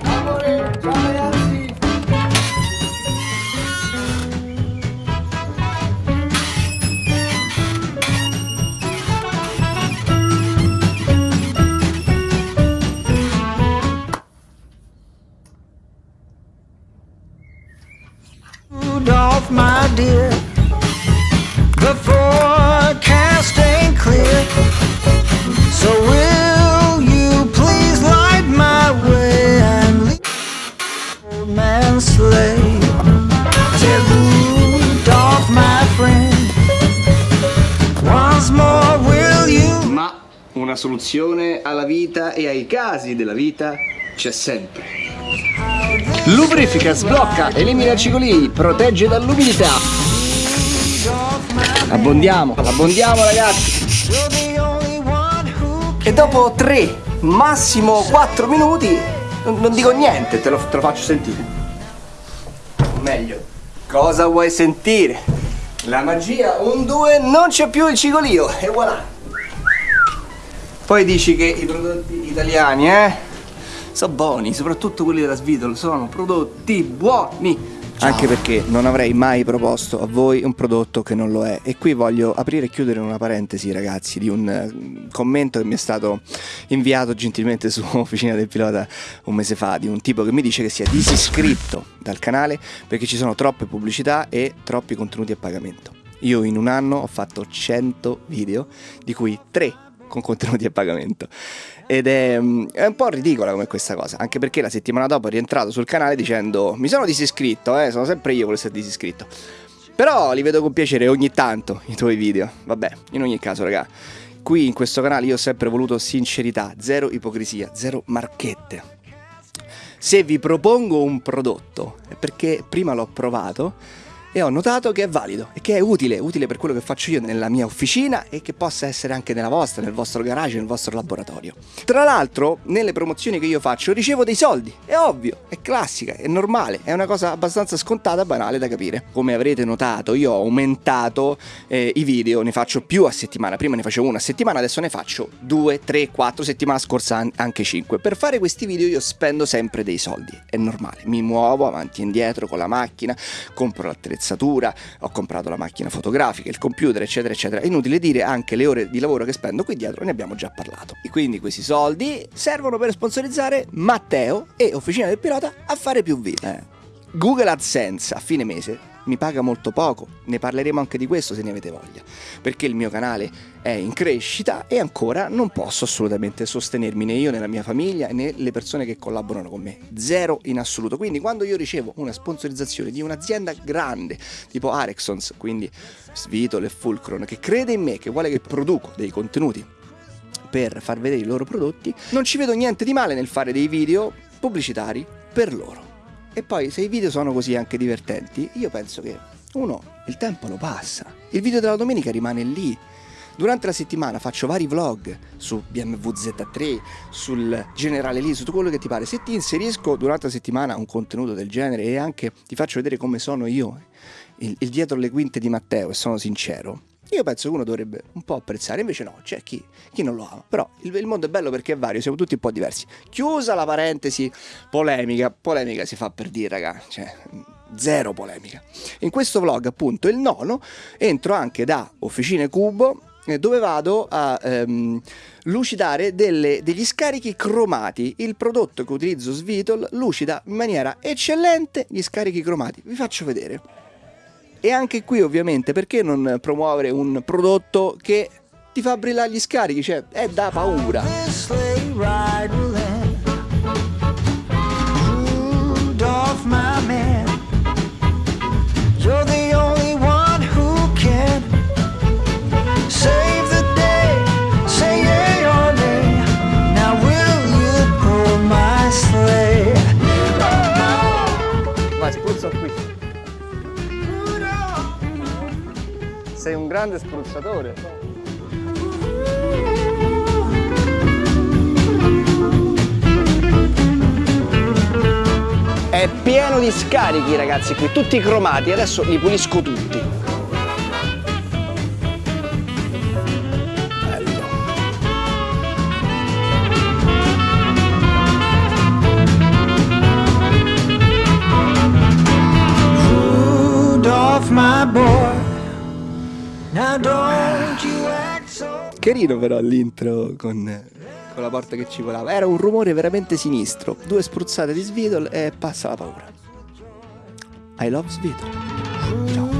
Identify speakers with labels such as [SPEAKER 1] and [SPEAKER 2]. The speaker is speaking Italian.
[SPEAKER 1] Amore, ciao ragazzi!
[SPEAKER 2] Rudolph, my dear, the forecast ain't clear. So will old man sleigh? I said, Rudolph, my friend, once more will you?
[SPEAKER 3] Ma una soluzione alla vita e ai casi della vita c'è sempre. Lubrifica, sblocca, elimina cicoli, protegge dall'umidità. Abbondiamo, abbondiamo ragazzi. E dopo 3, massimo 4 minuti, non, non dico niente, te lo, te lo faccio sentire. Meglio. Cosa vuoi sentire? La magia, un 2, non c'è più il cigolio, e voilà. Poi dici che i prodotti italiani, eh? Sono buoni, soprattutto quelli della Svitol, sono prodotti buoni. Anche perché non avrei mai proposto a voi un prodotto che non lo è. E qui voglio aprire e chiudere una parentesi, ragazzi, di un eh, commento che mi è stato inviato gentilmente su Officina del Pilota un mese fa, di un tipo che mi dice che si è disiscritto dal canale perché ci sono troppe pubblicità e troppi contenuti a pagamento. Io in un anno ho fatto 100 video, di cui 3 con contenuti a pagamento. Ed è, mm, è un po' ridicola come questa cosa, anche perché la settimana dopo è rientrato sul canale dicendo mi sono disiscritto, eh, sono sempre io quello che si è disiscritto. Però li vedo con piacere ogni tanto i tuoi video. Vabbè, in ogni caso, raga, qui in questo canale io ho sempre voluto sincerità, zero ipocrisia, zero marchette. Se vi propongo un prodotto è perché prima l'ho provato e ho notato che è valido e che è utile, utile per quello che faccio io nella mia officina e che possa essere anche nella vostra, nel vostro garage, nel vostro laboratorio. Tra l'altro, nelle promozioni che io faccio ricevo dei soldi, è ovvio, è classica, è normale, è una cosa abbastanza scontata, banale da capire. Come avrete notato, io ho aumentato eh, i video, ne faccio più a settimana, prima ne facevo una a settimana, adesso ne faccio due, tre, quattro, settimana scorsa an- anche cinque. Per fare questi video io spendo sempre dei soldi, è normale, mi muovo avanti e indietro con la macchina, compro l'attrezzatura, ho comprato la macchina fotografica, il computer, eccetera, eccetera. È inutile dire anche le ore di lavoro che spendo qui dietro, ne abbiamo già parlato. E quindi questi soldi servono per sponsorizzare Matteo e Officina del Pilota a fare più video. Eh. Google AdSense a fine mese mi paga molto poco, ne parleremo anche di questo se ne avete voglia, perché il mio canale è in crescita e ancora non posso assolutamente sostenermi né io né la mia famiglia né le persone che collaborano con me, zero in assoluto. Quindi quando io ricevo una sponsorizzazione di un'azienda grande tipo Arexons, quindi Svitol e Fulcron, che crede in me, che vuole che produco dei contenuti per far vedere i loro prodotti, non ci vedo niente di male nel fare dei video pubblicitari per loro. E poi se i video sono così anche divertenti, io penso che uno il tempo lo passa. Il video della domenica rimane lì. Durante la settimana faccio vari vlog su BMW Z3, sul generale lì, su tutto quello che ti pare. Se ti inserisco durante la settimana un contenuto del genere e anche ti faccio vedere come sono io, il, il dietro le quinte di Matteo, e sono sincero, io penso che uno dovrebbe un po' apprezzare, invece no, c'è chi, chi non lo ama. Però il, il mondo è bello perché è vario, siamo tutti un po' diversi. Chiusa la parentesi polemica, polemica si fa per dire, raga, cioè zero polemica. In questo vlog, appunto, il nono, entro anche da Officine Cubo, eh, dove vado a ehm, lucidare delle- degli scarichi cromati. Il prodotto che utilizzo Svitol lucida in maniera eccellente gli scarichi cromati. Vi faccio vedere. E anche qui ovviamente perché non promuovere un prodotto che ti fa brillare gli scarichi? Cioè è da paura. Sei un grande spruzzatore. È pieno di scarichi ragazzi qui, tutti cromati, adesso li pulisco tutti. don't you act so... Carino però l'intro con, con, la porta che ci volava. Era un rumore veramente sinistro. Due spruzzate di Svidol e passa la paura. I love Svidol.
[SPEAKER 2] Ciao.